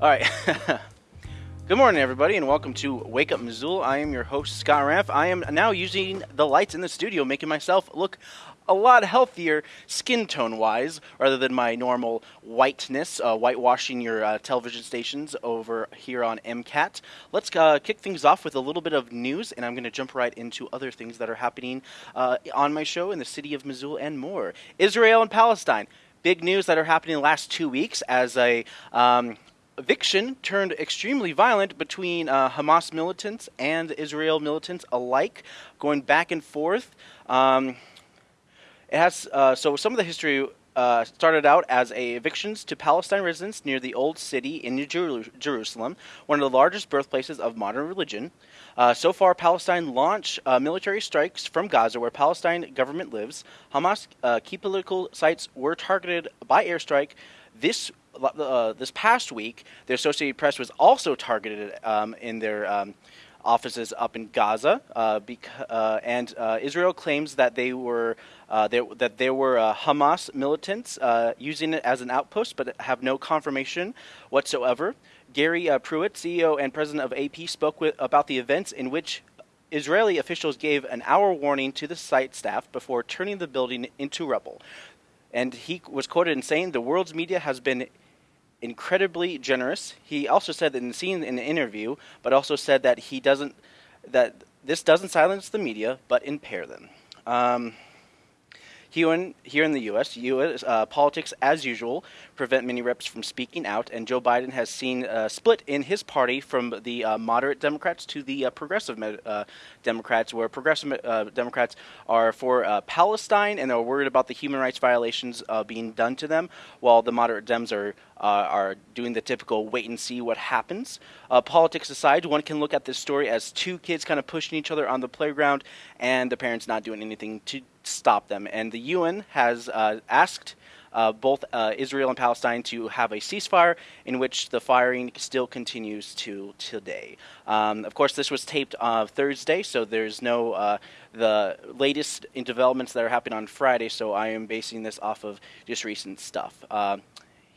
All right. Good morning, everybody, and welcome to Wake Up Missoula. I am your host, Scott Raff. I am now using the lights in the studio, making myself look a lot healthier skin tone wise, rather than my normal whiteness, uh, whitewashing your uh, television stations over here on MCAT. Let's uh, kick things off with a little bit of news, and I'm going to jump right into other things that are happening uh, on my show in the city of Missoula and more. Israel and Palestine. Big news that are happening the last two weeks as a um, eviction turned extremely violent between uh, Hamas militants and Israel militants alike, going back and forth. Um, it has uh, so some of the history uh, started out as a evictions to Palestine residents near the old city in Jer- Jerusalem, one of the largest birthplaces of modern religion. Uh, so far, Palestine launched uh, military strikes from Gaza, where Palestine government lives. Hamas uh, key political sites were targeted by airstrike. This uh, this past week, the Associated Press was also targeted um, in their um, offices up in Gaza, uh, uh, and uh, Israel claims that they were uh, there, that there were uh, Hamas militants using it as an outpost, but have no confirmation whatsoever. Gary Pruitt, CEO and president of AP, spoke with, about the events in which Israeli officials gave an hour warning to the site staff before turning the building into rubble. And he was quoted in saying, The world's media has been incredibly generous. He also said that in seeing in the interview, but also said that he doesn't that this doesn't silence the media, but impair them. Um, here in, here in the U.S., U.S. Uh, politics, as usual, prevent many reps from speaking out, and Joe Biden has seen a split in his party from the uh, moderate Democrats to the uh, progressive uh, Democrats, where progressive uh, Democrats are for uh, Palestine and are worried about the human rights violations being done to them, while the moderate Dems are are doing the typical wait and see what happens. politics aside, one can look at this story as two kids kind of pushing each other on the playground, and the parents not doing anything to stop them. And the UN has uh, asked uh, both uh, Israel and Palestine to have a ceasefire in which the firing still continues to today. Um, of course, this was taped uh, Thursday, so there's no uh, the latest developments that are happening on Friday. So I am basing this off of just recent stuff.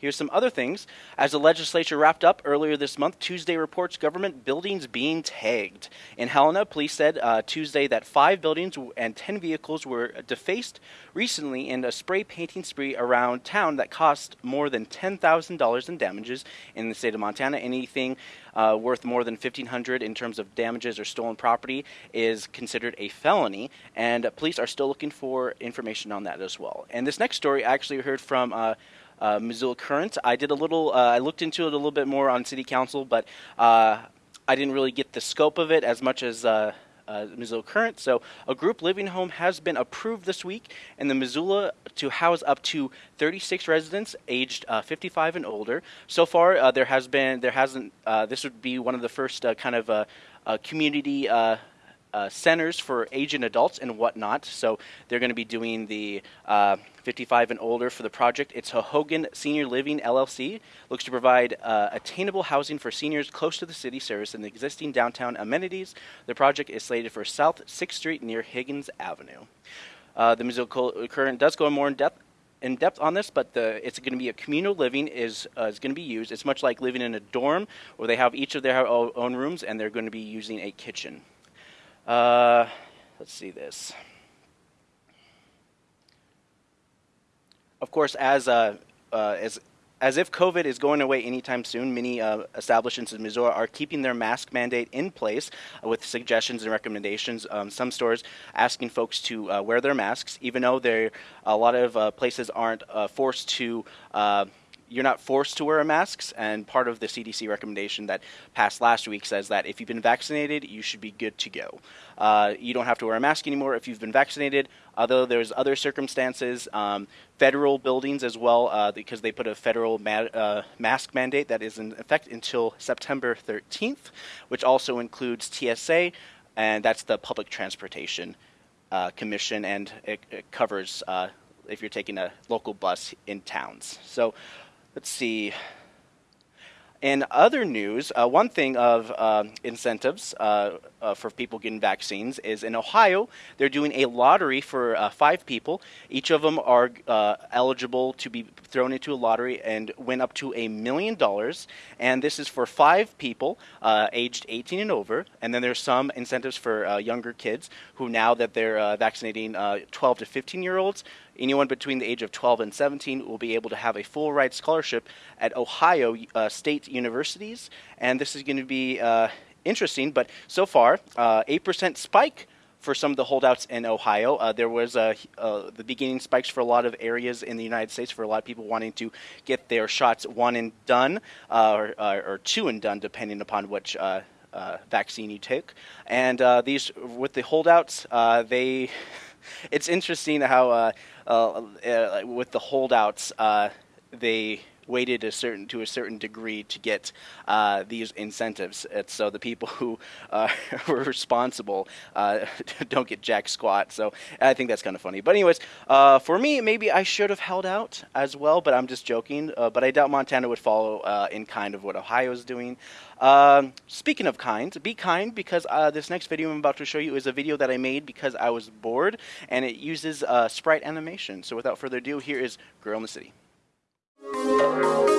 Here's some other things. As the legislature wrapped up earlier this month, Tuesday reports government buildings being tagged. In Helena, police said uh, Tuesday that five buildings and 10 vehicles were defaced recently in a spray painting spree around town that cost more than $10,000 in damages in the state of Montana. Anything uh, worth more than 1500 in terms of damages or stolen property is considered a felony, and police are still looking for information on that as well. And this next story I actually heard from uh, uh, Missoula Current. I did a little, uh, I looked into it a little bit more on City Council, but uh, I didn't really get the scope of it as much as uh, uh, Missoula Current. So, a group living home has been approved this week in the Missoula to house up to 36 residents aged uh, 55 and older. So far, uh, there has been, there hasn't, this would be one of the first kind of community uh, centers for aging adults and whatnot. So they're going to be doing the uh, 55 and older for the project. It's Hogan Senior Living LLC. Looks to provide uh, attainable housing for seniors close to the city service and the existing downtown amenities. The project is slated for South 6th Street near Higgins Avenue. Uh, the Missoula Current does go more in depth in depth on this, but the, it's going to be a communal living is uh, is going to be used. It's much like living in a dorm where they have each of their own rooms and they're going to be using a kitchen. Uh, let's see this. Of course, as uh, uh, as as if COVID is going away anytime soon, many uh, establishments in Missoula are keeping their mask mandate in place uh, with suggestions and recommendations. Um, some stores asking folks to uh, wear their masks, even though a lot of uh, places aren't uh, forced to uh, you're not forced to wear masks, and part of the CDC recommendation that passed last week says that if you've been vaccinated, you should be good to go. Uh, you don't have to wear a mask anymore if you've been vaccinated. Although there's other circumstances, um, federal buildings as well, uh, because they put a federal ma- uh, mask mandate that is in effect until September 13th, which also includes TSA, and that's the Public Transportation uh, Commission, and it, it covers uh, if you're taking a local bus in towns. So let's see. In other news, uh, one thing of uh, incentives, uh, uh, for people getting vaccines is in Ohio, they're doing a lottery for uh, five people. Each of them are uh, eligible to be thrown into a lottery and win up to a million dollars. And this is for five people uh, aged 18 and over. And then there's some incentives for uh, younger kids who, now that they're uh, vaccinating 12 to 15 year olds, anyone between the age of 12 and 17 will be able to have a full ride scholarship at Ohio state universities. And this is going to be interesting, but so far, uh, 8% spike for some of the holdouts in Ohio. Uh, there was uh, the beginning spikes for a lot of areas in the United States for a lot of people wanting to get their shots one and done or, or, two and done, depending upon which. Uh, vaccine you take, and uh, these with the holdouts, uh, they. It's interesting how with the holdouts, they weighted a certain to a certain degree to get uh, these incentives. So the people who uh, were responsible uh, don't get jack squat. So I think that's kind of funny. But anyways, uh, for me, maybe I should have held out as well. But I'm just joking. Uh, but I doubt Montana would follow uh, in kind of what Ohio is doing. Um, speaking of kind, be kind because this next video I'm about to show you is a video that I made because I was bored, and it uses sprite animation. So without further ado, here is Girl in the City. Hey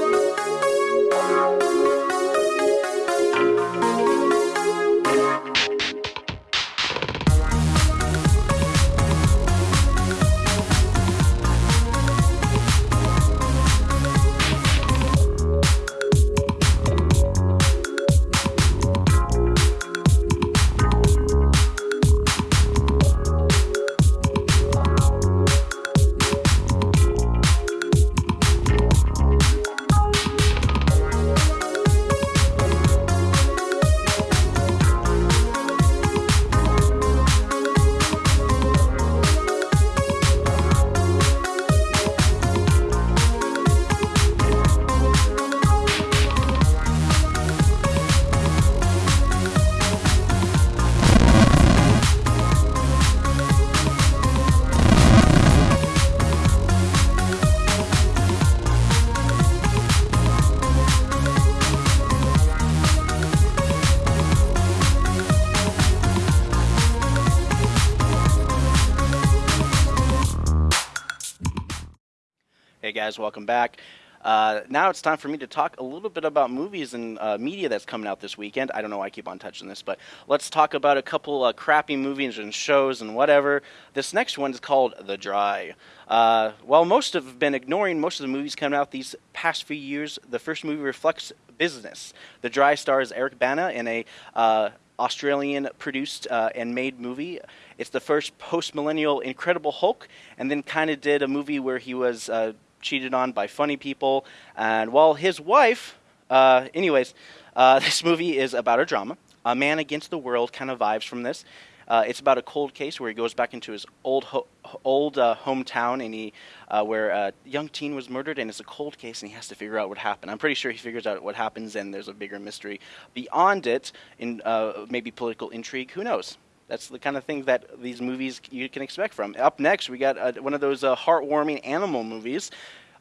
guys, welcome back. Uh, now it's time for me to talk a little bit about movies and uh, media that's coming out this weekend. I don't know why I keep on touching this, but let's talk about a couple uh, crappy movies and shows and whatever. This next one is called The Dry. Uh, while most have been ignoring most of the movies coming out these past few years, the first movie reflects business. The Dry stars Eric Bana in a uh, Australian produced uh, and made movie. It's the first post millennial Incredible Hulk, and then kind of did a movie where he was uh, cheated on by funny people. And while his wife, uh, anyways, uh, this movie is about a drama. A man against the world kind of vibes from this. Uh, it's about a cold case where he goes back into his old ho- old uh, hometown and he uh, where a young teen was murdered and it's a cold case and he has to figure out what happened. I'm pretty sure he figures out what happens and there's a bigger mystery beyond it in uh, maybe political intrigue. Who knows? That's the kind of thing that these movies you can expect from. Up next, we got uh, one of those uh, heartwarming animal movies.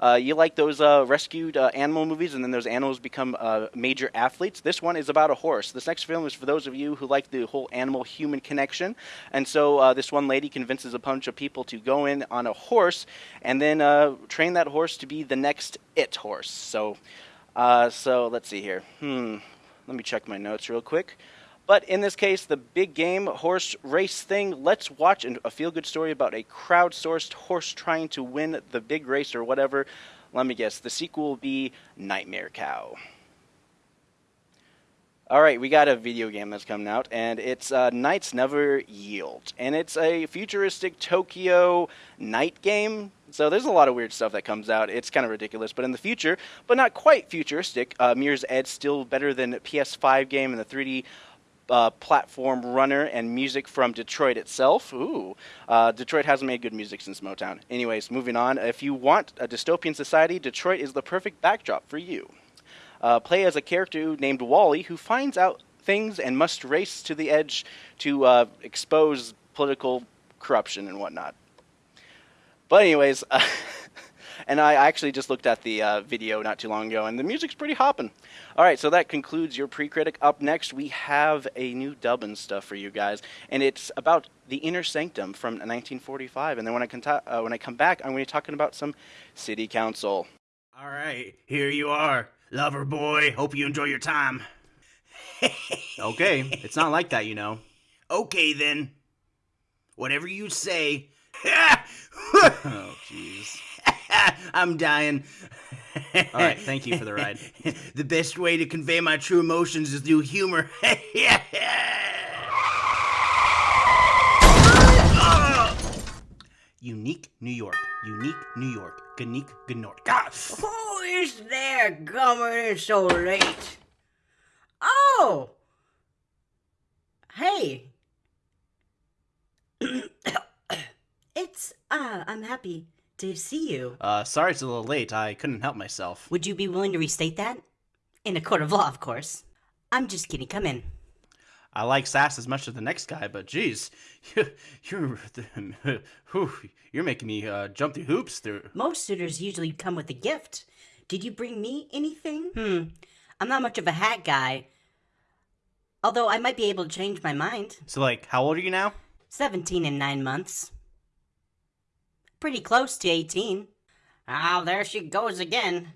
Uh, you like those uh, rescued uh, animal movies, and then those animals become uh, major athletes. This one is about a horse. This next film is for those of you who like the whole animal-human connection. And so this one lady convinces a bunch of people to go in on a horse, and then train that horse to be the next it horse. So, so let's see here. Hmm. Let me check my notes real quick. But in this case, the big game horse race thing, let's watch a feel good story about a crowdsourced horse trying to win the big race or whatever. Let me guess, the sequel will be Nightmare Cow. All right, we got a video game that's coming out, and it's uh, Knights Never Yield. And it's a futuristic Tokyo night game. So there's a lot of weird stuff that comes out. It's kind of ridiculous. But in the future, but not quite futuristic, uh, Mirror's Edge still better than PS5 game and the 3D uh, platform runner and music from Detroit itself. Ooh, uh, Detroit hasn't made good music since Motown. Anyways, moving on. If you want a dystopian society, Detroit is the perfect backdrop for you. Uh, play as a character named Wally who finds out things and must race to the edge to uh, expose political corruption and whatnot. But anyways. And I actually just looked at the uh, video not too long ago, and the music's pretty hopping. All right, so that concludes your pre-critic. Up next, we have a new dub and stuff for you guys, and it's about the Inner Sanctum from 1945. And then when I, con- uh, when I come back, I'm going to be talking about some city council. All right, here you are, lover boy. Hope you enjoy your time. okay, it's not like that, you know. Okay then. Whatever you say. oh, jeez. I'm dying. All right, thank you for the ride. the best way to convey my true emotions is through humor. Unique New York. Unique New York. Unique Gnork. Who is there coming in so late? Oh! Hey! it's, uh, I'm happy to see you. Uh, sorry it's a little late. I couldn't help myself. Would you be willing to restate that? In a court of law, of course. I'm just kidding. Come in. I like sass as much as the next guy, but geez, you're you're making me uh, jump through hoops. Through most suitors usually come with a gift. Did you bring me anything? Hmm. I'm not much of a hat guy. Although I might be able to change my mind. So, like, how old are you now? 17 and 9 months. Pretty close to 18. Oh, there she goes again.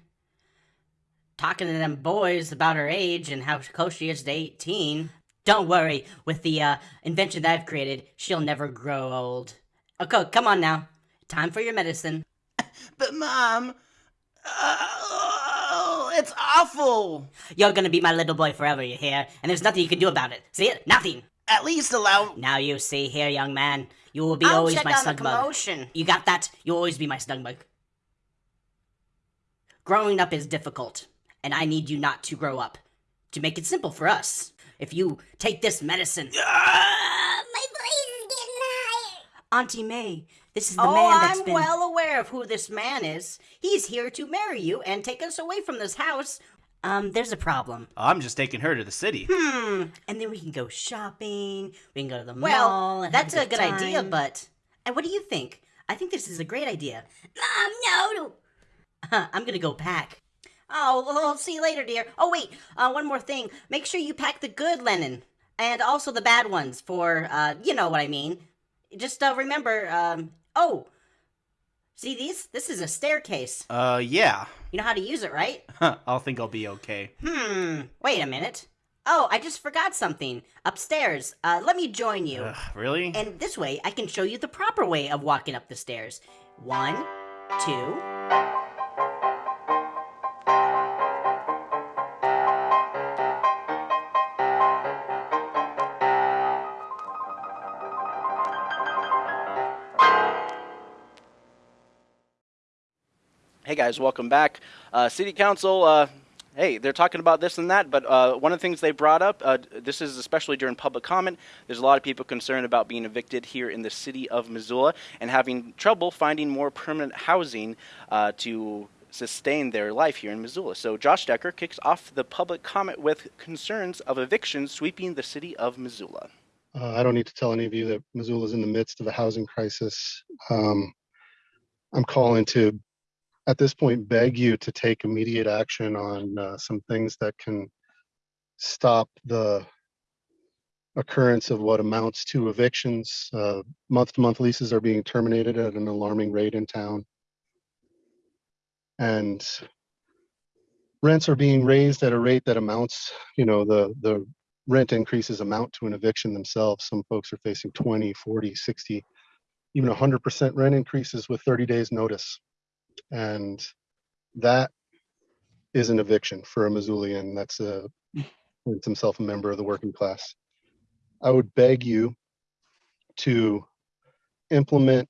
Talking to them boys about her age and how close she is to 18. Don't worry, with the uh, invention that I've created, she'll never grow old. Okay, come on now. Time for your medicine. But, Mom, uh, it's awful. You're gonna be my little boy forever, you hear? And there's nothing you can do about it. See it? Nothing. At least allow. Now you see here, young man. You will be I'll always check my on snug the bug. You got that? You'll always be my snug bug. Growing up is difficult, and I need you not to grow up. To make it simple for us, if you take this medicine, my voice is getting higher. Auntie May, this is the Oh, man that's I'm been. well aware of who this man is. He's here to marry you and take us away from this house. Um, there's a problem. I'm just taking her to the city. Hmm. And then we can go shopping. We can go to the Well, mall. And that's a good, good idea, but. And what do you think? I think this is a great idea. Mom, no. I'm gonna go pack. Oh, well, I'll see you later, dear. Oh, wait, uh, one more thing. Make sure you pack the good linen. and also the bad ones for, uh, you know what I mean. Just uh, remember, um, oh, see these? This is a staircase. Uh, yeah. You know how to use it, right? I'll think I'll be okay. Hmm. Wait a minute. Oh, I just forgot something. Upstairs. Uh, let me join you. Ugh, really? And this way, I can show you the proper way of walking up the stairs. One, two. Hey guys, welcome back. Uh, City Council, uh, hey, they're talking about this and that, but uh, one of the things they brought up, uh, this is especially during public comment, there's a lot of people concerned about being evicted here in the city of Missoula and having trouble finding more permanent housing uh, to sustain their life here in Missoula. So Josh Decker kicks off the public comment with concerns of evictions sweeping the city of Missoula. Uh, I don't need to tell any of you that Missoula is in the midst of a housing crisis. Um, I'm calling to, at this point, beg you to take immediate action on uh, some things that can stop the occurrence of what amounts to evictions. Uh, month-to-month leases are being terminated at an alarming rate in town. And rents are being raised at a rate that amounts, you know, the, the rent increases amount to an eviction themselves. Some folks are facing 20, 40, 60, even 100% rent increases with 30 days notice. And that is an eviction for a Missoulian that's a, himself a member of the working class. I would beg you to implement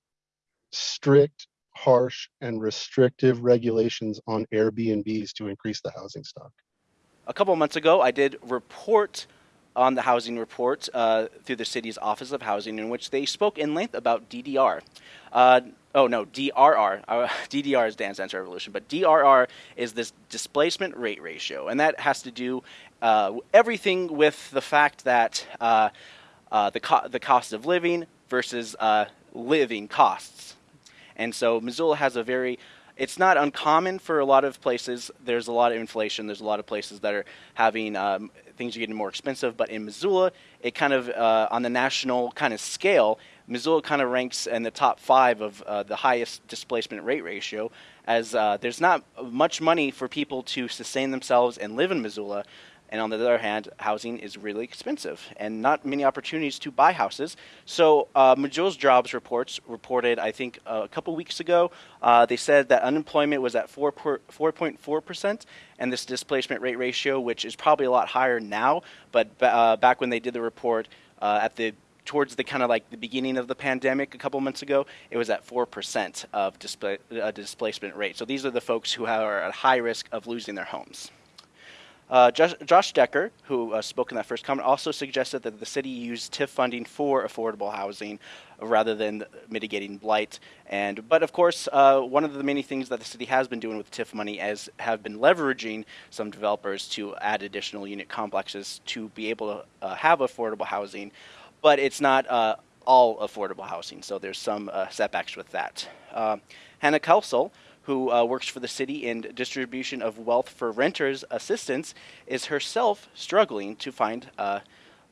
strict, harsh, and restrictive regulations on Airbnbs to increase the housing stock. A couple months ago, I did report on the housing report uh, through the city's Office of Housing, in which they spoke in length about DDR. Uh, oh no, DRR. Uh, DDR is Dance Dance Revolution, but DRR is this displacement rate ratio, and that has to do uh, everything with the fact that uh, uh, the co- the cost of living versus living costs. And so Missoula has a very it's not uncommon for a lot of places. There's a lot of inflation. There's a lot of places that are having um, things are getting more expensive. But in Missoula, it kind of uh, on the national kind of scale, Missoula kind of ranks in the top five of uh, the highest displacement rate ratio, as uh, there's not much money for people to sustain themselves and live in Missoula. And on the other hand, housing is really expensive and not many opportunities to buy houses. So, uh, Missoula's jobs reports reported, I think, uh, a couple weeks ago, uh, they said that unemployment was at 4.4%, and this displacement rate ratio, which is probably a lot higher now, but uh, back when they did the report uh, at the towards the kind of like the beginning of the pandemic a couple months ago, it was at 4% of uh, displacement rate. So these are the folks who are at high risk of losing their homes. Uh, Josh, Decker, who uh, spoke in that first comment, also suggested that the city use TIF funding for affordable housing rather than mitigating blight. And but of course, uh, one of the many things that the city has been doing with TIF money is have been leveraging some developers to add additional unit complexes to be able to uh, have affordable housing but it's not uh, all affordable housing. So there's some uh, setbacks with that. Hannah Kelsel, who uh, works for the city in distribution of wealth for renters assistance, is herself struggling to find uh,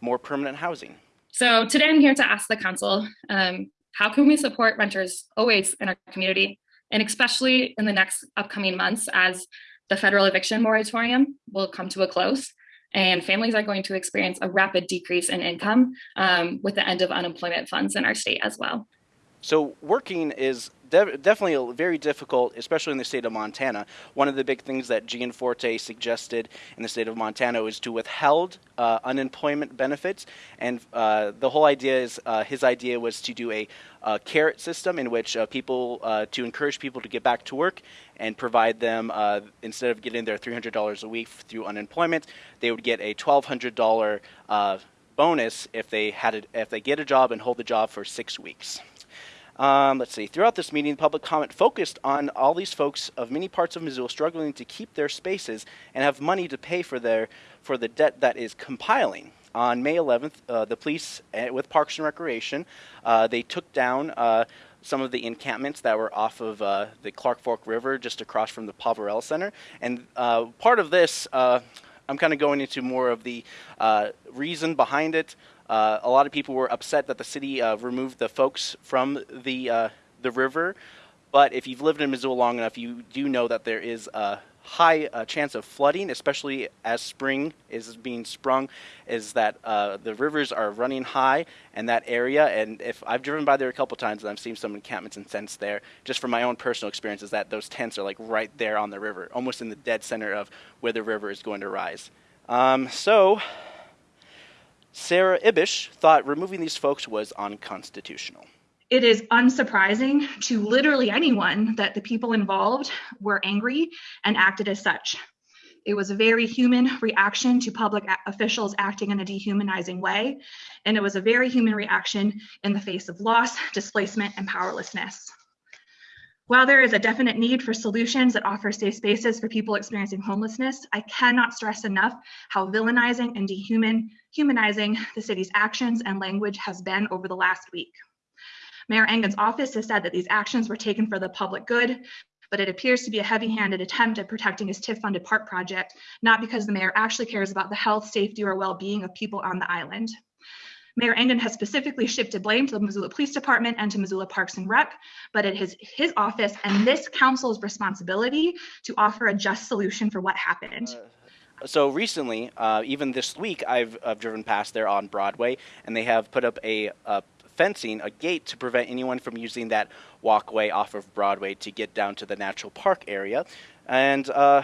more permanent housing. So today I'm here to ask the council, um, how can we support renters always in our community, and especially in the next upcoming months as the federal eviction moratorium will come to a close and families are going to experience a rapid decrease in income um, with the end of unemployment funds in our state as well. So working is de- definitely very difficult, especially in the state of Montana. One of the big things that Gianforte suggested in the state of Montana is to withhold uh, unemployment benefits, and uh, the whole idea is uh, his idea was to do a, carrot system in which uh, people uh, to encourage people to get back to work and provide them instead of getting their $300 a week through unemployment, they would get a $1,200 bonus if they had a, if they get a job and hold the job for six weeks. Um, let's see. Throughout this meeting, public comment focused on all these folks of many parts of Missoula struggling to keep their spaces and have money to pay for their for the debt that is compiling. On May 11th, uh, the police uh, with Parks and Recreation uh, they took down uh, some of the encampments that were off of uh, the Clark Fork River, just across from the Poverello Center. And uh, part of this, I'm kind of going into more of the reason behind it. Uh, a lot of people were upset that the city uh, removed the folks from the uh, the river. But if you've lived in Missoula long enough, you do know that there is a high uh, chance of flooding, especially as spring is being sprung. Is that uh, the rivers are running high in that area? And if I've driven by there a couple times and I've seen some encampments and tents there, just from my own personal experience, is that those tents are like right there on the river, almost in the dead center of where the river is going to rise. Um, so Sarah Ibish thought removing these folks was unconstitutional. It is unsurprising to literally anyone that the people involved were angry and acted as such. It was a very human reaction to public officials acting in a dehumanizing way, and it was a very human reaction in the face of loss, displacement, and powerlessness. While there is a definite need for solutions that offer safe spaces for people experiencing homelessness, I cannot stress enough how villainizing and dehumanizing the city's actions and language has been over the last week. Mayor Engen's office has said that these actions were taken for the public good, but it appears to be a heavy-handed attempt at protecting his TIF-funded park project, not because the mayor actually cares about the health, safety, or well-being of people on the island. Mayor Engen has specifically shifted blame to the Missoula Police Department and to Missoula Parks and Rec, but it is his office and this council's responsibility to offer a just solution for what happened. Uh, so recently, uh, even this week, I've, I've, driven past there on Broadway, and they have put up a, a fencing, a gate to prevent anyone from using that walkway off of Broadway to get down to the natural park area. And uh,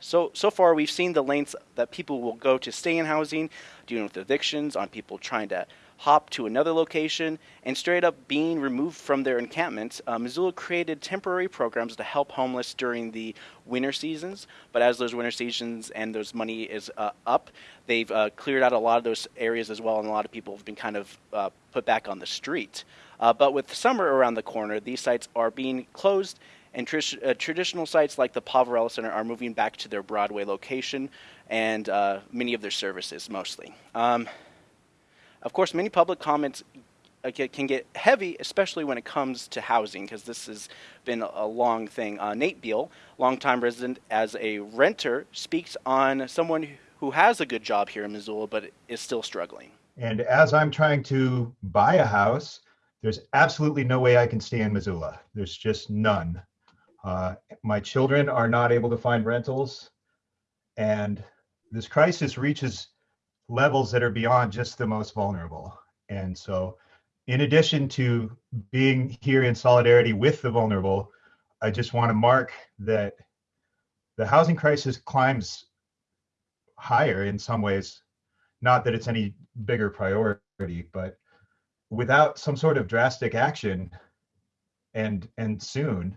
so, so far, we've seen the lengths that people will go to stay in housing, dealing with evictions, on people trying to hop to another location, and straight up being removed from their encampments. Uh, Missoula created temporary programs to help homeless during the winter seasons, but as those winter seasons and those money is uh, up, they've uh, cleared out a lot of those areas as well, and a lot of people have been kind of uh, put back on the street. Uh, but with summer around the corner, these sites are being closed and tr- uh, traditional sites like the Poverello Center are moving back to their Broadway location and uh, many of their services mostly. Um, of course, many public comments uh, can get heavy, especially when it comes to housing, because this has been a- a long thing. Uh, Nate Beal, longtime resident as a renter, speaks on someone who has a good job here in Missoula but is still struggling. And as I'm trying to buy a house, there's absolutely no way I can stay in Missoula. There's just none. Uh, my children are not able to find rentals. And this crisis reaches levels that are beyond just the most vulnerable. And so, in addition to being here in solidarity with the vulnerable, I just want to mark that the housing crisis climbs higher in some ways. Not that it's any bigger priority, but without some sort of drastic action and and soon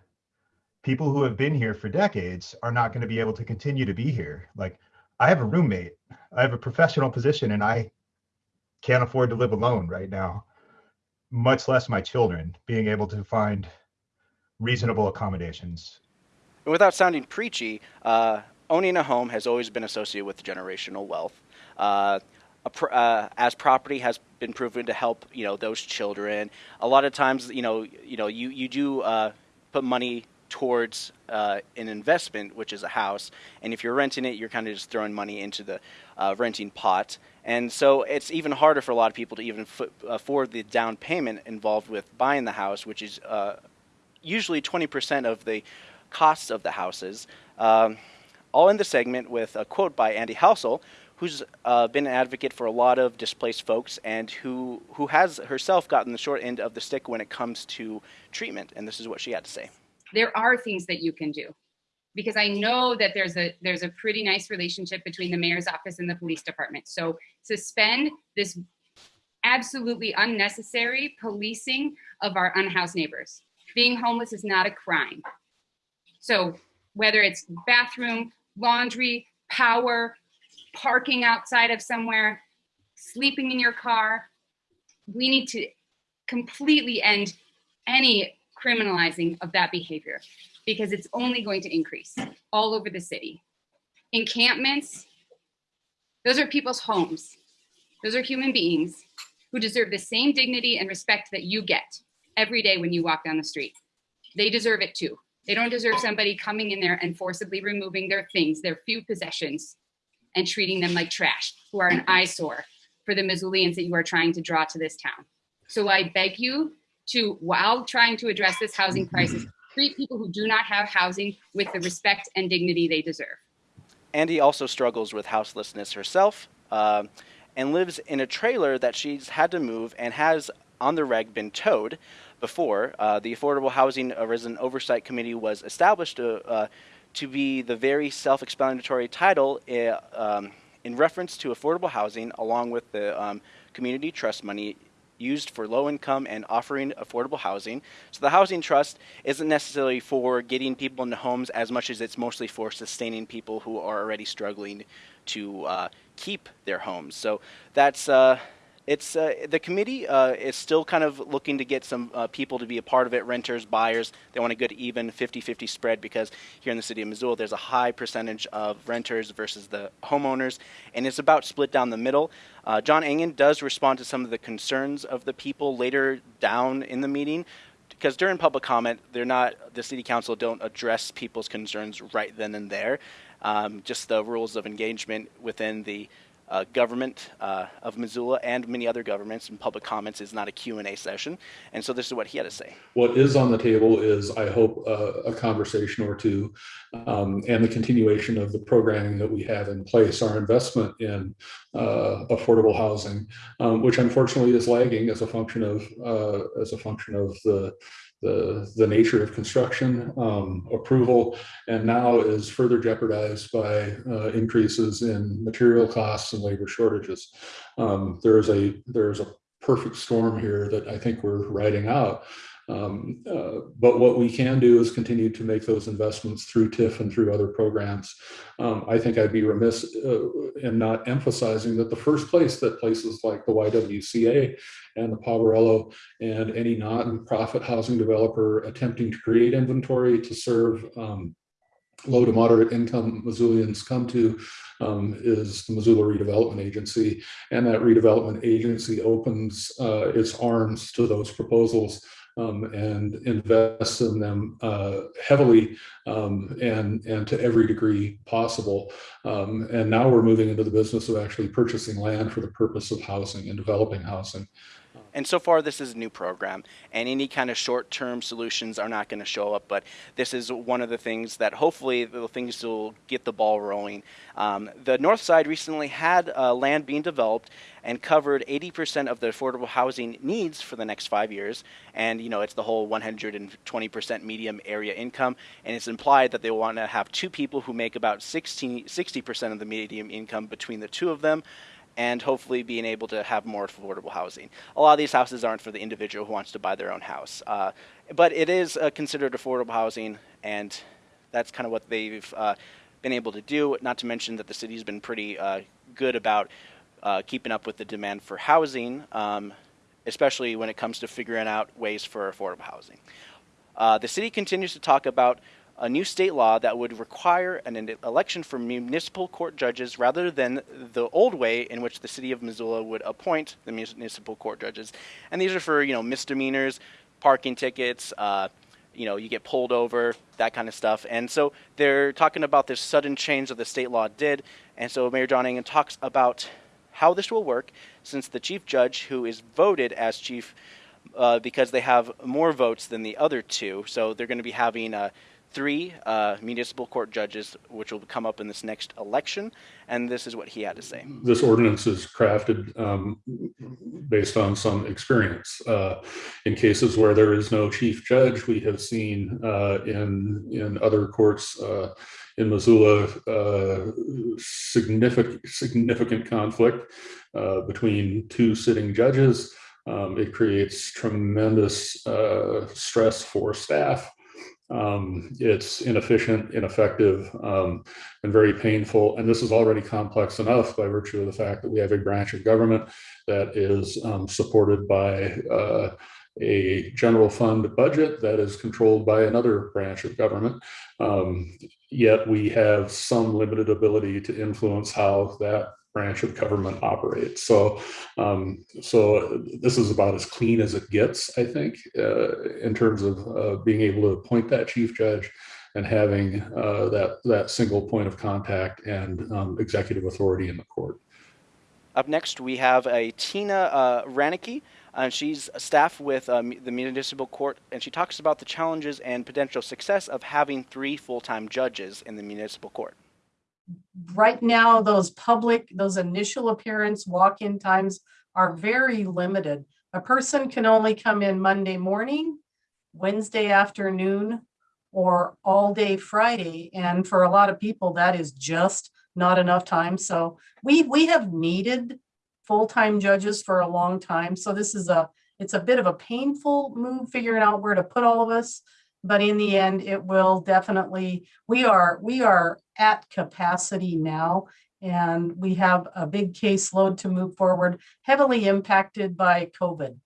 people who have been here for decades are not going to be able to continue to be here like i have a roommate i have a professional position and i can't afford to live alone right now much less my children being able to find reasonable accommodations without sounding preachy, uh, owning a home has always been associated with generational wealth. Uh, pr- uh, as property has been proven to help, you know, those children. A lot of times, you know, you know, you you do uh, put money towards uh, an investment, which is a house, and if you're renting it, you're kind of just throwing money into the uh, renting pot. And so it's even harder for a lot of people to even afford the down payment involved with buying the house, which is uh, usually 20% of the costs of the houses. Um, all in the segment with a quote by Andy Housel, who's uh, been an advocate for a lot of displaced folks and who, who has herself gotten the short end of the stick when it comes to treatment. And this is what she had to say. There are things that you can do. Because i know that there's a there's a pretty nice relationship between the mayor's office and the police department. So suspend this absolutely unnecessary policing of our unhoused neighbors being homeless is not a crime. So whether it's bathroom laundry power parking outside of somewhere sleeping in your car we need to completely end any criminalizing of that behavior because it's only going to increase all over the city. Encampments, those are people's homes. Those are human beings who deserve the same dignity and respect that you get every day when you walk down the street. They deserve it too. They don't deserve somebody coming in there and forcibly removing their things, their few possessions, and treating them like trash, who are an eyesore for the Missoulians that you are trying to draw to this town. So I beg you to, while trying to address this housing crisis, treat people who do not have housing with the respect and dignity they deserve. Andy also struggles with houselessness herself um, and lives in a trailer that she's had to move and has on the reg been towed before. Uh, the Affordable Housing Resident Oversight Committee was established to, uh, to be the very self explanatory title uh, um, in reference to affordable housing, along with the um, community trust money used for low income and offering affordable housing. So the housing trust isn't necessarily for getting people into homes as much as it's mostly for sustaining people who are already struggling to uh, keep their homes. So that's uh, it's uh, the committee uh, is still kind of looking to get some uh, people to be a part of it renters buyers. They want a good even 50-50 spread because here in the city of missoula there's a high percentage of renters versus the homeowners and it's about split down the middle. Uh, john engen does respond to some of the concerns of the people later down in the meeting because during public comment they're not the city council don't address people's concerns right then and there. Um, just the rules of engagement within the uh, government uh, of Missoula and many other governments and public comments is not a Q&A session. And so this is what he had to say. What is on the table is, I hope, uh, a conversation or two um, and the continuation of the programming that we have in place, our investment in uh, affordable housing, um, which unfortunately is lagging as a function of uh, as a function of the the, the nature of construction um, approval and now is further jeopardized by uh, increases in material costs and labor shortages. Um, there's a there's a perfect storm here that I think we're riding out. Um, uh, but what we can do is continue to make those investments through TIF and through other programs. Um, I think I'd be remiss uh, in not emphasizing that the first place that places like the YWCA and the Poverello and any non-profit housing developer attempting to create inventory to serve um, low to moderate income Missoulians come to um, is the Missoula Redevelopment Agency. And that redevelopment agency opens uh, its arms to those proposals um, and invests in them uh, heavily um, and, and to every degree possible. Um, and now we're moving into the business of actually purchasing land for the purpose of housing and developing housing. And so far, this is a new program, and any kind of short-term solutions are not going to show up. But this is one of the things that hopefully the things will get the ball rolling. Um, the North Side recently had uh, land being developed and covered 80% of the affordable housing needs for the next five years. And you know, it's the whole 120% medium area income, and it's implied that they want to have two people who make about 60 60% of the medium income between the two of them and hopefully being able to have more affordable housing. A lot of these houses aren't for the individual who wants to buy their own house, uh, but it is uh, considered affordable housing, and that's kind of what they've uh, been able to do. Not to mention that the city's been pretty uh, good about uh, keeping up with the demand for housing, um, especially when it comes to figuring out ways for affordable housing. Uh, the city continues to talk about a new state law that would require an election for municipal court judges rather than the old way in which the city of Missoula would appoint the municipal court judges. And these are for, you know, misdemeanors, parking tickets, uh, you know, you get pulled over, that kind of stuff. And so they're talking about this sudden change that the state law did. And so Mayor John Engen talks about how this will work since the chief judge, who is voted as chief uh, because they have more votes than the other two, so they're going to be having a three uh, municipal court judges, which will come up in this next election. And this is what he had to say. This ordinance is crafted um, based on some experience. Uh, in cases where there is no chief judge, we have seen uh, in in other courts uh, in Missoula uh, significant significant conflict uh, between two sitting judges. Um, it creates tremendous stress for staff. Um, it's inefficient, ineffective, um, and very painful. And this is already complex enough by virtue of the fact that we have a branch of government that is um, supported by uh, a general fund budget that is controlled by another branch of government. Um, yet we have some limited ability to influence how that branch of government operates. So, um, so this is about as clean as it gets, I think, uh, in terms of uh, being able to appoint that chief judge and having uh, that that single point of contact and um, executive authority in the court. Up next, we have a Tina uh, Ranicky. And she's staff with um, the municipal court, and she talks about the challenges and potential success of having three full-time judges in the municipal court right now, those public, those initial appearance walk-in times are very limited. A person can only come in Monday morning, Wednesday afternoon, or all day Friday. And for a lot of people, that is just not enough time. So we we have needed full-time judges for a long time. So this is a it's a bit of a painful move figuring out where to put all of us but in the end it will definitely we are we are at capacity now and we have a big caseload to move forward heavily impacted by covid.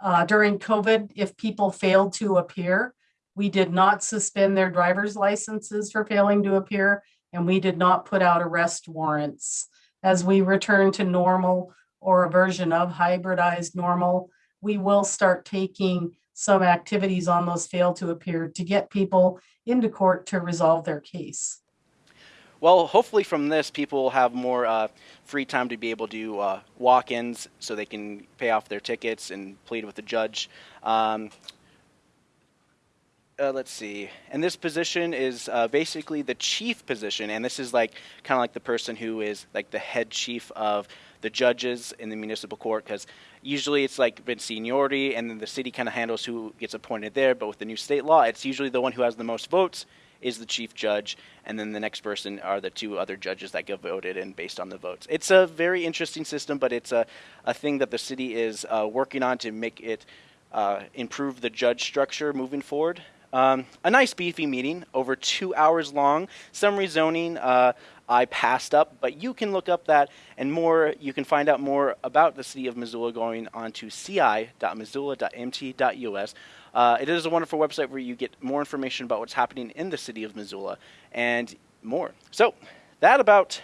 Uh, during covid if people failed to appear we did not suspend their driver's licenses for failing to appear and we did not put out arrest warrants. As we return to normal or a version of hybridized normal we will start taking some activities on those fail to appear to get people into court to resolve their case. Well, hopefully from this, people will have more uh, free time to be able to uh, walk-ins so they can pay off their tickets and plead with the judge. Um, uh, let's see. And this position is uh, basically the chief position, and this is like kind of like the person who is like the head chief of the judges in the municipal court because usually it's like been seniority and then the city kind of handles who gets appointed there but with the new state law it's usually the one who has the most votes is the chief judge and then the next person are the two other judges that get voted in based on the votes. It's a very interesting system but it's a, a thing that the city is uh, working on to make it uh, improve the judge structure moving forward um, a nice beefy meeting over two hours long some rezoning uh, I passed up, but you can look up that and more. You can find out more about the city of Missoula going on to ci.missoula.mt.us. Uh, it is a wonderful website where you get more information about what's happening in the city of Missoula and more. So that about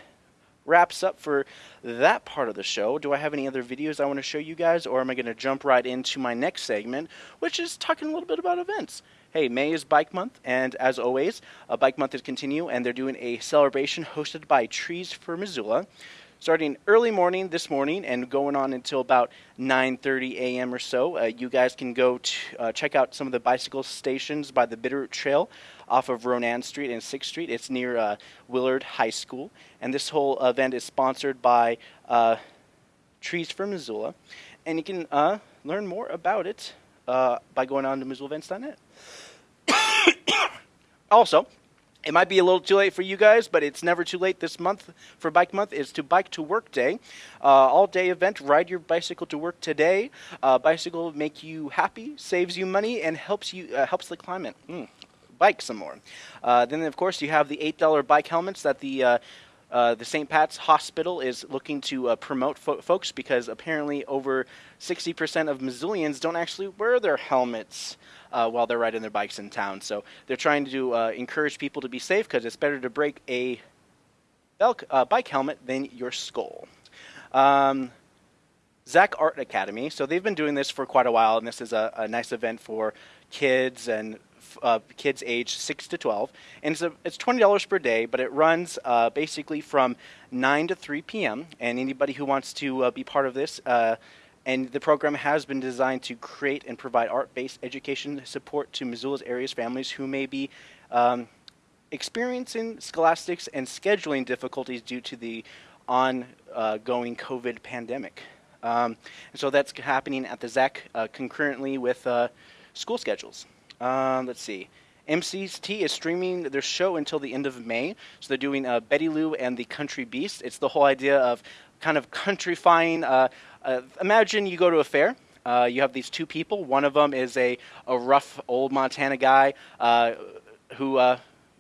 wraps up for that part of the show. Do I have any other videos I want to show you guys, or am I going to jump right into my next segment, which is talking a little bit about events? Hey, May is Bike Month, and as always, uh, Bike Month is continue, and they're doing a celebration hosted by Trees for Missoula, starting early morning this morning and going on until about 9:30 a.m. or so. Uh, you guys can go to uh, check out some of the bicycle stations by the Bitterroot Trail off of Ronan Street and 6th Street. It's near uh, Willard High School, and this whole event is sponsored by Trees for Missoula, and you can uh, learn more about it uh, by going on to MissoulaEvents.net. also, it might be a little too late for you guys, but it's never too late this month for Bike Month. is to Bike to Work Day. Uh, all day event, ride your bicycle to work today. Uh, bicycle make you happy, saves you money, and helps you uh, helps the climate. Mm, bike some more. Uh, then, of course, you have the $8 bike helmets that the uh, the St. Pat's Hospital is looking to uh, promote fo- folks because apparently over 60% of Missoulians don't actually wear their helmets uh, while they're riding their bikes in town. So they're trying to uh, encourage people to be safe because it's better to break a uh, bike helmet than your skull. Um, Zach Art Academy. So they've been doing this for quite a while, and this is a, a nice event for kids and uh, kids age 6 to 12. And it's, a, it's $20 per day, but it runs uh, basically from 9 to 3 p.m. And anybody who wants to uh, be part of this, uh, and the program has been designed to create and provide art based education support to Missoula's area's families who may be um, experiencing scholastics and scheduling difficulties due to the ongoing COVID pandemic. Um, and so that's happening at the ZAC uh, concurrently with uh, school schedules. Um, let's see. MCT is streaming their show until the end of May. So they're doing uh, Betty Lou and the Country Beast. It's the whole idea of kind of countryfying. Uh, uh, imagine you go to a fair. Uh, you have these two people. One of them is a, a rough old Montana guy uh, who uh,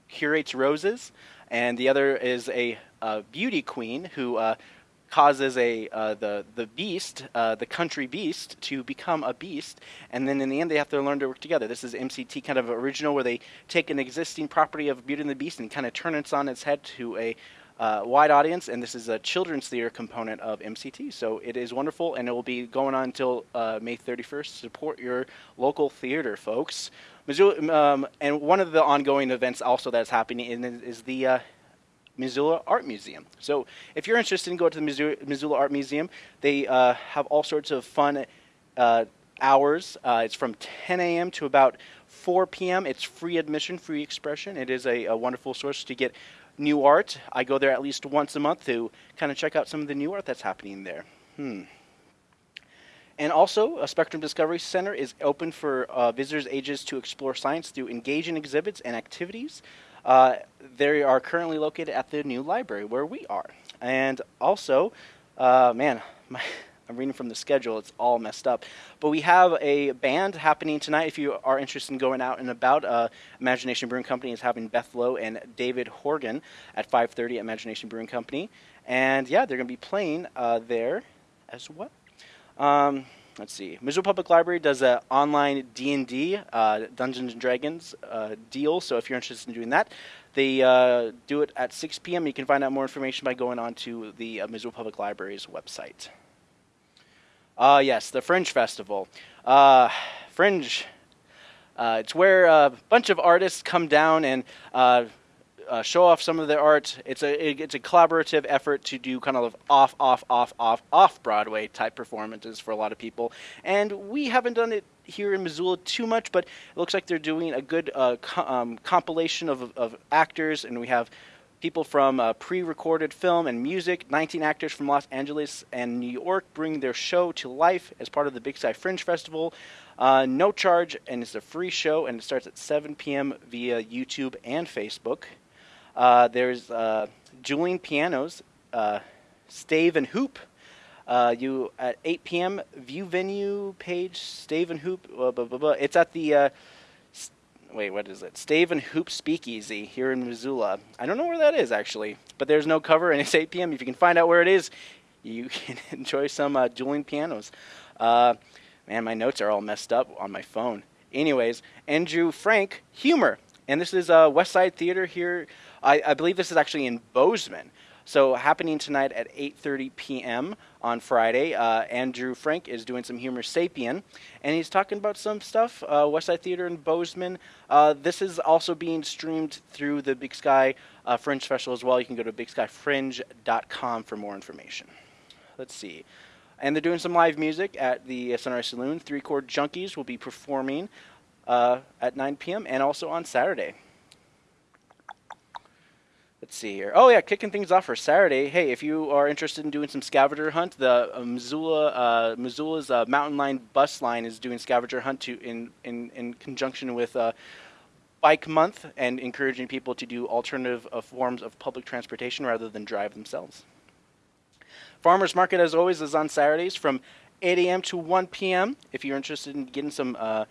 curates roses, and the other is a, a beauty queen who causes a uh, the the beast, uh, the country beast, to become a beast, and then in the end they have to learn to work together. This is MCT kind of original, where they take an existing property of Beauty and the Beast and kind of turn it on its head to a uh, wide audience, and this is a children's theater component of MCT. So it is wonderful, and it will be going on until uh, May 31st. Support your local theater, folks. Missoula, um, and one of the ongoing events also that's happening is the uh, Missoula Art Museum. So if you're interested in going to the Missoula, Art Museum, they uh, have all sorts of fun uh, hours. Uh, it's from 10 a.m. to about 4 p.m. It's free admission, free expression. It is a, a, wonderful source to get new art. I go there at least once a month to kind of check out some of the new art that's happening there. Hmm. And also, a Spectrum Discovery Center is open for uh, visitors' ages to explore science through engaging exhibits and activities. Uh, they are currently located at the new library where we are. And also, uh, man, my, I'm reading from the schedule, it's all messed up. But we have a band happening tonight. If you are interested in going out and about, uh, Imagination Brewing Company is having Beth Lowe and David Horgan at 5:30 at Imagination Brewing Company, and yeah, they're going to be playing uh, there as well. Um, let's see. Missoula Public Library does an online D&D, uh, Dungeons and Dragons uh, deal. So if you're interested in doing that, they uh, do it at 6 p.m. You can find out more information by going on to the uh, Missoula Public Library's website. Uh, yes, the Fringe Festival. Uh, Fringe. Uh, it's where a bunch of artists come down and uh, show off some of their art. It's a it, it's a collaborative effort to do kind of off off off off off Broadway type performances for a lot of people. And we haven't done it here in Missoula too much, but it looks like they're doing a good uh, co- um, compilation of of actors, and we have people from uh, pre-recorded film and music 19 actors from los angeles and new york bring their show to life as part of the big sky fringe festival uh, no charge and it's a free show and it starts at 7 p.m via youtube and facebook uh, there's uh, Dueling Pianos, uh, Stave and Hoop. Uh, you at 8 p.m. View venue page Stave and Hoop. Blah, blah, blah, it's at the st- wait, what is it? Stave and Hoop Speakeasy here in Missoula. I don't know where that is actually, but there's no cover and it's 8 p.m. If you can find out where it is, you can enjoy some dueling pianos. man, my notes are all messed up on my phone. Anyways, Andrew Frank humor, and this is uh, West Side Theater here. I, I believe this is actually in Bozeman. So happening tonight at 8:30 p.m. on Friday, uh, Andrew Frank is doing some humor sapien, and he's talking about some stuff. Uh, West Side Theater in Bozeman. Uh, this is also being streamed through the Big Sky uh, Fringe Festival as well. You can go to bigskyfringe.com for more information. Let's see. And they're doing some live music at the Sunrise Saloon. Three Chord Junkies will be performing uh, at 9 p.m. and also on Saturday. Let's see here. Oh yeah, kicking things off for Saturday. Hey, if you are interested in doing some scavenger hunt, the uh, Missoula uh, Missoula's uh, Mountain Line bus line is doing scavenger hunt to in in in conjunction with uh, Bike Month and encouraging people to do alternative uh, forms of public transportation rather than drive themselves. Farmers Market, as always, is on Saturdays from 8 a.m. to 1 p.m. If you're interested in getting some uh,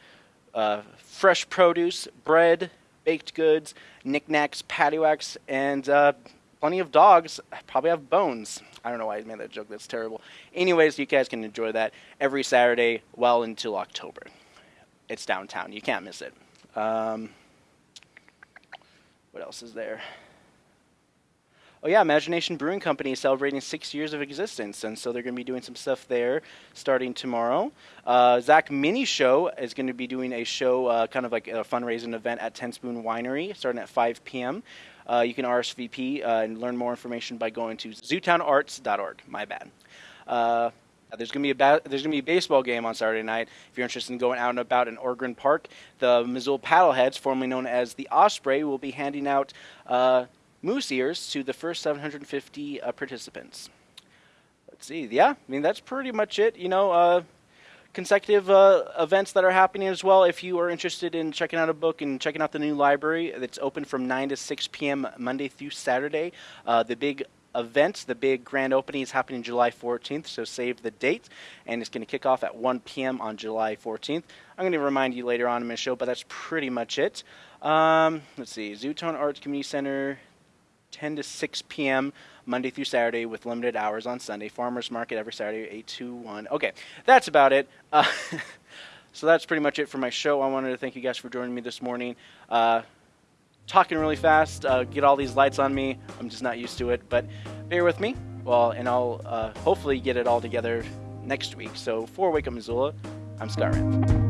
fresh produce, bread, baked goods, knickknacks, paddywhacks, and uh, plenty of dogs probably have bones. I don't know why I made that joke. That's terrible. Anyways, you guys can enjoy that every Saturday well until October. It's downtown. You can't miss it. Um, what else is there? Oh yeah, Imagination Brewing Company is celebrating six years of existence, and so they're going to be doing some stuff there starting tomorrow. Uh, Zach Mini Show is going to be doing a show, uh, kind of like a fundraising event at Ten Spoon Winery, starting at 5 p.m. Uh, you can RSVP uh, and learn more information by going to zootownarts.org. My bad. Uh, there's gonna be a ba- there's gonna be a baseball game on Saturday night. If you're interested in going out and about in Ogren Park, the Missoula Paddleheads, formerly known as the Osprey, will be handing out uh, moose ears to the first 750 uh, participants. Let's see. Yeah, I mean, that's pretty much it. You know, uh, consecutive uh, events that are happening as well. If you are interested in checking out a book and checking out the new library, it's open from 9 to 6 p.m. Monday through Saturday. Uh, the big event, the big grand opening is happening July 14th, so save the date. And it's going to kick off at 1 p.m. on July 14th. I'm going to remind you later on in my show, but that's pretty much it. Um, let's see, Zootown Arts Community Center, 10 to 6 p.m. Monday through Saturday with limited hours on Sunday. Farmers Market every Saturday, 8 to 1. Okay, that's about it. Uh, so that's pretty much it for my show. I wanted to thank you guys for joining me this morning. Uh, talking really fast, uh, get all these lights on me. I'm just not used to it, but bear with me. Well, and I'll uh, hopefully get it all together next week. So for Wake Up Missoula, I'm Scott.